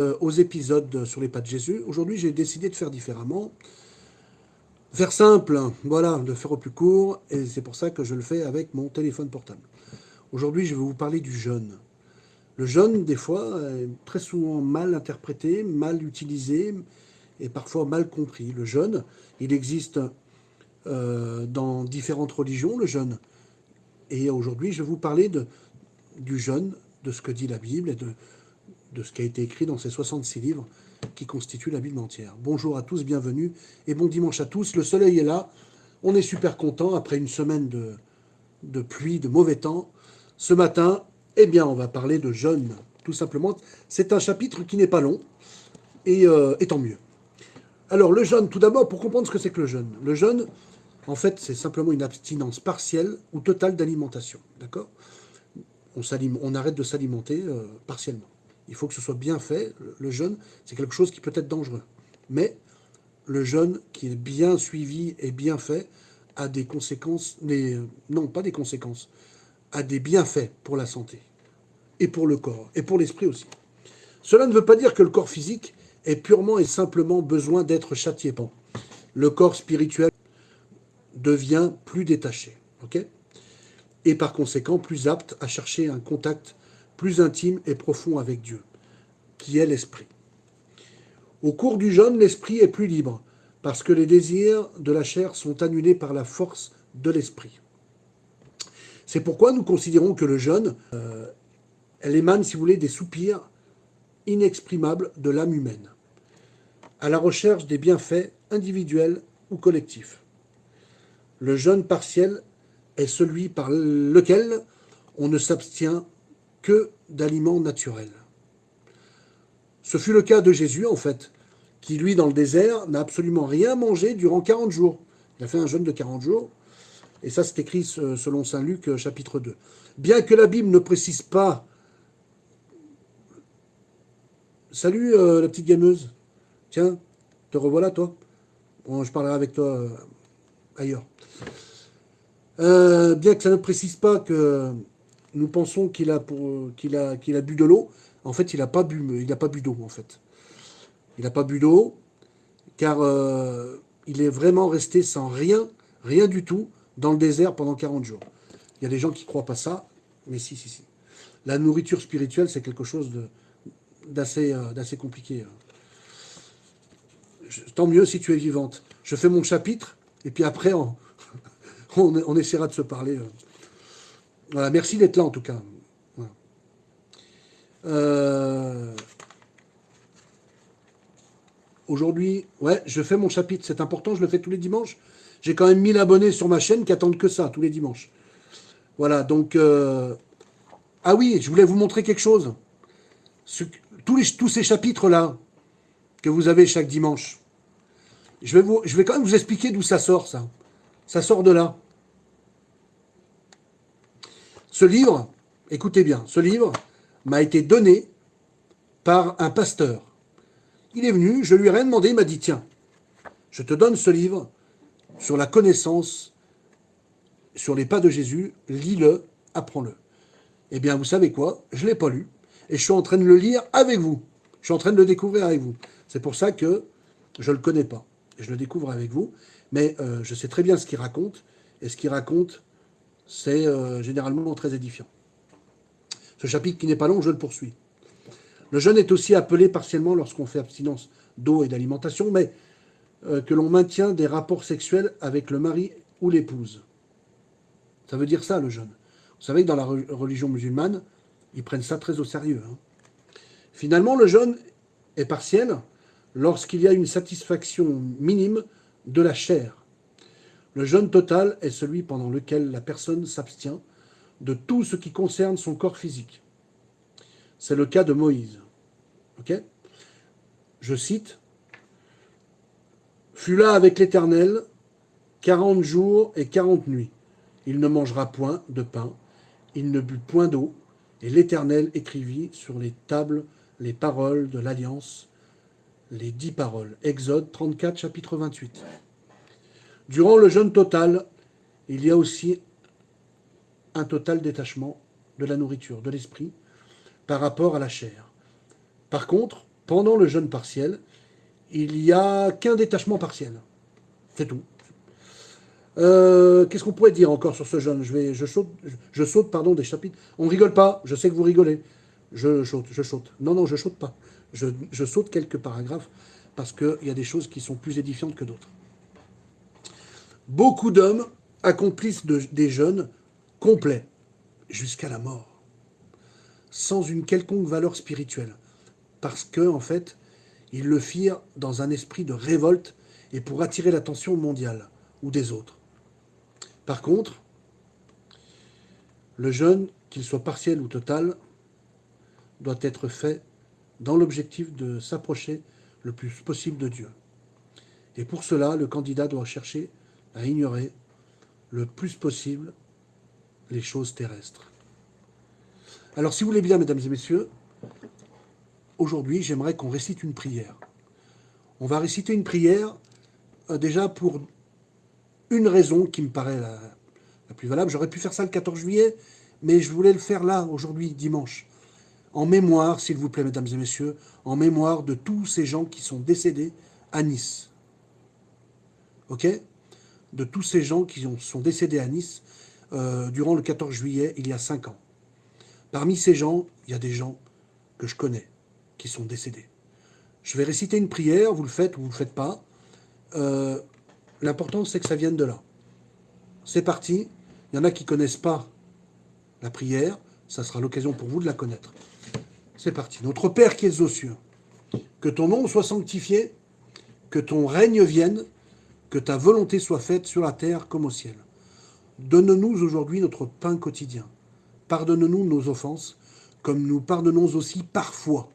Euh, aux épisodes sur les pas de Jésus. Aujourd'hui, j'ai décidé de faire différemment. Faire simple, voilà, de faire au plus court, et c'est pour ça que je le fais avec mon téléphone portable. Aujourd'hui, je vais vous parler du jeûne. Le jeûne, des fois, est très souvent mal interprété, mal utilisé, et parfois mal compris. Le jeûne, il existe euh, dans différentes religions, le jeûne. Et aujourd'hui, je vais vous parler de, du jeûne, de ce que dit la Bible et de, de ce qui a été écrit dans ces 66 livres qui constituent la Bible entière. Bonjour à tous, bienvenue et bon dimanche à tous. Le soleil est là, on est super content après une semaine de, pluie, de mauvais temps. Ce matin, eh bien, on va parler de jeûne, tout simplement. C'est un chapitre qui n'est pas long, et, euh, et, tant mieux. Alors, le jeûne, tout d'abord, pour comprendre ce que c'est que le jeûne. Le jeûne, en fait, c'est simplement une abstinence partielle ou totale d'alimentation, d'accord? On, on, arrête de s'alimenter euh, partiellement. Il faut que ce soit bien fait. Le jeûne, c'est quelque chose qui peut être dangereux. Mais le jeûne qui est bien suivi et bien fait a des conséquences, non pas des conséquences, a des bienfaits pour la santé, et pour le corps, et pour l'esprit aussi. Cela ne veut pas dire que le corps physique ait purement et simplement besoin d'être châtié. Le corps spirituel devient plus détaché, et par conséquent plus apte à chercher un contact plus intime et profond avec Dieu, qui est l'esprit. Au cours du jeûne, l'esprit est plus libre, parce que les désirs de la chair sont annulés par la force de l'esprit. C'est pourquoi nous considérons que le jeûne, euh, elle émane, si vous voulez, des soupirs inexprimables de l'âme humaine, à la recherche des bienfaits individuels ou collectifs. Le jeûne partiel est celui par lequel on ne s'abstient que d'aliments naturels. Ce fut le cas de Jésus, en fait, qui, lui, dans le désert, n'a absolument rien mangé durant 40 jours. Il a fait un jeûne de 40 jours, et ça, c'est écrit selon Saint Luc, euh, chapitre 2. Bien que la Bible ne précise pas... Salut, euh, la petite gameuse. Tiens, te revoilà, toi. Bon, je parlerai avec toi euh, ailleurs. bien que ça ne précise pas que nous pensons qu'il a, a, a bu de l'eau. En fait, il n'a pas bu, il pas bu d'eau, en fait. Il n'a pas bu d'eau, car euh, il est vraiment resté sans rien, rien du tout, dans le désert pendant 40 jours. Il y a des gens qui ne croient pas ça, mais si, si, si. La nourriture spirituelle, c'est quelque chose d'assez euh, d'assez compliqué. Tant mieux si tu es vivante. Je fais mon chapitre, et puis après, on, on essaiera de se parler. Euh. Voilà, merci d'être là en tout cas. Euh, aujourd'hui, ouais, je fais mon chapitre, c'est important, je le fais tous les dimanches. J'ai quand même 1000 abonnés sur ma chaîne qui attendent que ça, tous les dimanches. Voilà, donc... Euh, ah oui, je voulais vous montrer quelque chose. tous, ces chapitres-là que vous avez chaque dimanche, je vais, je vais quand même vous expliquer d'où ça sort, ça. Ça sort de là. Ce livre, écoutez bien, ce livre m'a été donné par un pasteur. Il est venu, je lui ai rien demandé, il m'a dit, tiens, je te donne ce livre sur la connaissance, sur les pas de Jésus, lis-le, apprends-le. Eh bien, vous savez quoi Je ne l'ai pas lu, et je suis en train de le lire avec vous. Je suis en train de le découvrir avec vous. C'est pour ça que je ne le connais pas. Je le découvre avec vous, mais euh, je sais très bien ce qu'il raconte, et ce qu'il raconte, c'est euh, généralement très édifiant. Ce chapitre qui n'est pas long, je le poursuis. Le jeûne est aussi appelé partiellement lorsqu'on fait abstinence d'eau et d'alimentation, mais euh, que l'on maintient des rapports sexuels avec le mari ou l'épouse. Ça veut dire ça, le jeûne. Vous savez que dans la religion musulmane, ils prennent ça très au sérieux. Hein. Finalement, le jeûne est partiel lorsqu'il y a une satisfaction minime de la chair, le jeûne total est celui pendant lequel la personne s'abstient de tout ce qui concerne son corps physique. C'est le cas de Moïse. Je cite « Fut là avec l'Éternel quarante jours et quarante nuits. Il ne mangera point de pain, il ne but point d'eau, et l'Éternel écrivit sur les tables les paroles de l'Alliance, les dix paroles. Exode 34, chapitre 28. Durant le jeûne total, il y a aussi un total détachement de la nourriture, de l'esprit, par rapport à la chair. Par contre, pendant le jeûne partiel, il n'y a qu'un détachement partiel. C'est tout. Euh, qu'est-ce qu'on pourrait dire encore sur ce jeûne? Je, saute, pardon, des chapitres. On ne rigole pas, je sais que vous rigolez. Je saute, je saute. Non, non, je saute pas. Je saute quelques paragraphes parce qu'il y a des choses qui sont plus édifiantes que d'autres. Beaucoup d'hommes accomplissent des jeûnes complets jusqu'à la mort, sans une quelconque valeur spirituelle, parce que en fait, ils le firent dans un esprit de révolte et pour attirer l'attention mondiale ou des autres. Par contre, le jeûne, qu'il soit partiel ou total, doit être fait dans l'objectif de s'approcher le plus possible de Dieu. Et pour cela, le candidat doit chercher à ignorer le plus possible les choses terrestres. Alors, si vous voulez bien, mesdames et messieurs, aujourd'hui, j'aimerais qu'on récite une prière. On va réciter une prière euh, déjà pour une raison qui me paraît la, la plus valable. J'aurais pu faire ça le 14 juillet, mais je voulais le faire là, aujourd'hui, dimanche. En mémoire, s'il vous plaît, mesdames et messieurs, en mémoire de tous ces gens qui sont décédés à Nice. OK? De tous ces gens qui sont décédés à Nice euh, durant le 14 juillet, il y a cinq ans. Parmi ces gens, il y a des gens que je connais, qui sont décédés. Je vais réciter une prière, vous le faites ou vous ne le faites pas. Euh, l'important, c'est que ça vienne de là. C'est parti. Il y en a qui ne connaissent pas la prière. Ça sera l'occasion pour vous de la connaître. C'est parti. Notre Père qui es aux cieux, que ton nom soit sanctifié, que ton règne vienne, que ta volonté soit faite sur la terre comme au ciel. Donne-nous aujourd'hui notre pain quotidien. Pardonne-nous nos offenses, comme nous pardonnons aussi parfois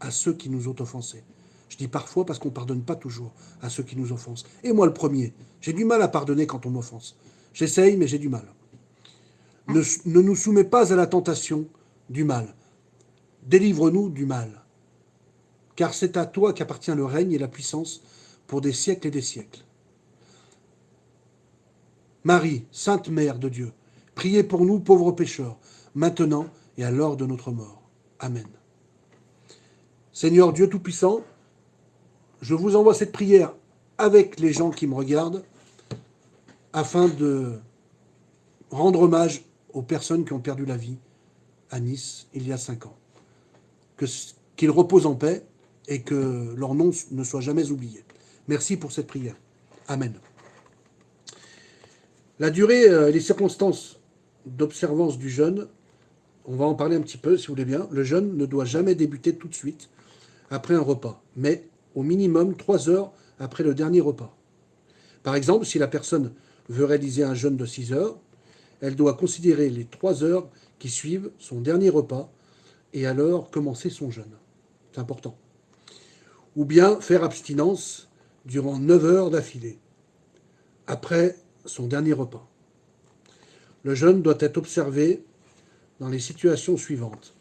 à ceux qui nous ont offensés. Je dis parfois parce qu'on ne pardonne pas toujours à ceux qui nous offensent. Et moi le premier, j'ai du mal à pardonner quand on m'offense. J'essaye, mais j'ai du mal. Ne, nous soumets pas à la tentation du mal. Délivre-nous du mal. Car c'est à toi qu'appartient le règne et la puissance pour des siècles et des siècles. Marie, Sainte Mère de Dieu, priez pour nous pauvres pécheurs, maintenant et à l'heure de notre mort. Amen. Seigneur Dieu Tout-Puissant, je vous envoie cette prière avec les gens qui me regardent, afin de rendre hommage aux personnes qui ont perdu la vie à Nice il y a cinq ans. Qu'ils reposent en paix et que leur nom ne soit jamais oublié. Merci pour cette prière. Amen. La durée euh, et les circonstances d'observance du jeûne, on va en parler un petit peu, si vous voulez bien. Le jeûne ne doit jamais débuter tout de suite après un repas, mais au minimum trois heures après le dernier repas. Par exemple, si la personne veut réaliser un jeûne de 6 heures, elle doit considérer les trois heures qui suivent son dernier repas et alors commencer son jeûne. C'est important. Ou bien faire abstinence durant 9 heures d'affilée. Après son dernier repas. Le jeûne doit être observé dans les situations suivantes.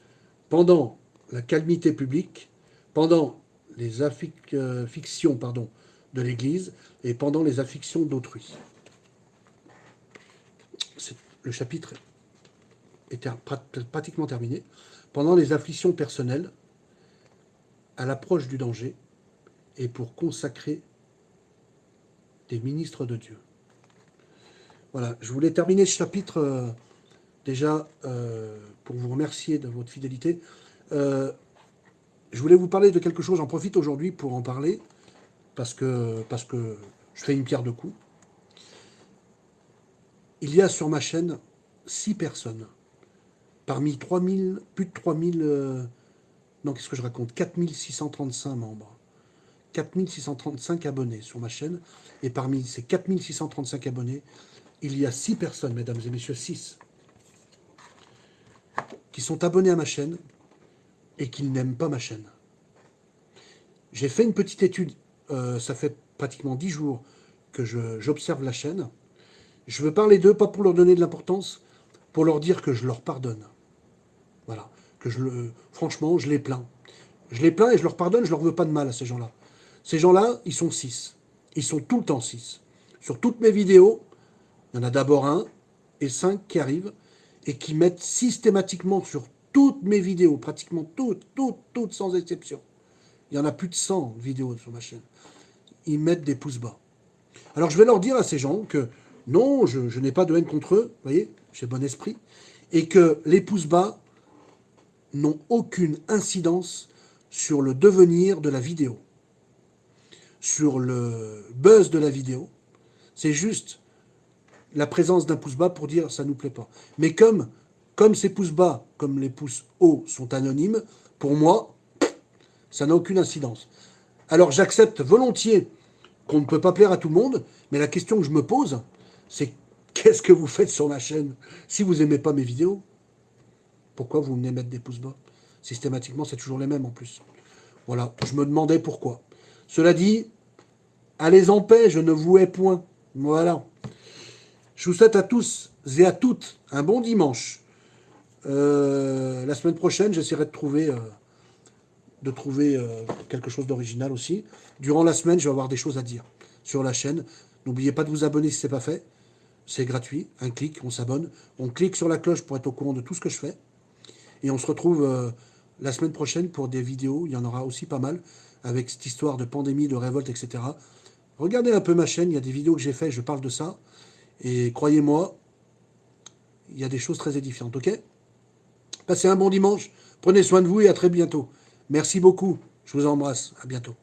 Pendant la calmité publique, pendant les afflictions pardon, de l'Église et pendant les afflictions d'autrui. Le chapitre est pratiquement terminé. Pendant les afflictions personnelles, à l'approche du danger, et pour consacrer des ministres de Dieu. Voilà, je voulais terminer ce chapitre euh, déjà euh, pour vous remercier de votre fidélité. Euh, je voulais vous parler de quelque chose, j'en profite aujourd'hui pour en parler, parce que, parce que je fais une pierre de coups. Il y a sur ma chaîne six personnes, parmi 3000, plus de 3000, non qu'est-ce que je raconte, 4635 membres. 4635 abonnés sur ma chaîne, et parmi ces 4635 abonnés, il y a six personnes, mesdames et messieurs, six, qui sont abonnés à ma chaîne et qui n'aiment pas ma chaîne. J'ai fait une petite étude, euh, ça fait pratiquement dix jours que j'observe la chaîne. Je veux parler d'eux, pas pour leur donner de l'importance, pour leur dire que je leur pardonne. Voilà, que je franchement, je les plains. Je les plains et je leur pardonne, je leur veux pas de mal à ces gens-là. Ces gens-là, ils sont six. Ils sont tout le temps six. Sur toutes mes vidéos, il y en a d'abord un et cinq qui arrivent et qui mettent systématiquement sur toutes mes vidéos, pratiquement toutes, toutes, toutes sans exception, Il y en a plus de 100 vidéos sur ma chaîne. Ils mettent des pouces bas. Alors je vais leur dire à ces gens que non, je, n'ai pas de haine contre eux, vous voyez, j'ai bon esprit, et que les pouces bas n'ont aucune incidence sur le devenir de la vidéo, sur le buzz de la vidéo. C'est juste la présence d'un pouce bas pour dire ça nous plaît pas. Mais comme, comme ces pouces bas, comme les pouces hauts sont anonymes, pour moi, ça n'a aucune incidence. Alors j'accepte volontiers qu'on ne peut pas plaire à tout le monde, mais la question que je me pose, c'est qu'est-ce que vous faites sur ma chaîne? Si vous n'aimez pas mes vidéos, pourquoi vous venez mettre des pouces bas? Systématiquement, c'est toujours les mêmes en plus. Voilà, je me demandais pourquoi. Cela dit, allez en paix, je ne vous hais point. Voilà. Je vous souhaite à tous et à toutes un bon dimanche. Euh, la semaine prochaine, j'essaierai de trouver, euh, euh, quelque chose d'original aussi. Durant la semaine, je vais avoir des choses à dire sur la chaîne. N'oubliez pas de vous abonner si ce n'est pas fait. C'est gratuit, un clic, on s'abonne. On clique sur la cloche pour être au courant de tout ce que je fais. Et on se retrouve la semaine prochaine pour des vidéos. Il y en aura aussi pas mal avec cette histoire de pandémie, de révolte, etc. Regardez un peu ma chaîne, il y a des vidéos que j'ai faites, je parle de ça. Et croyez-moi, il y a des choses très édifiantes, ok? Passez un bon dimanche, prenez soin de vous et à très bientôt. Merci beaucoup, je vous embrasse, à bientôt.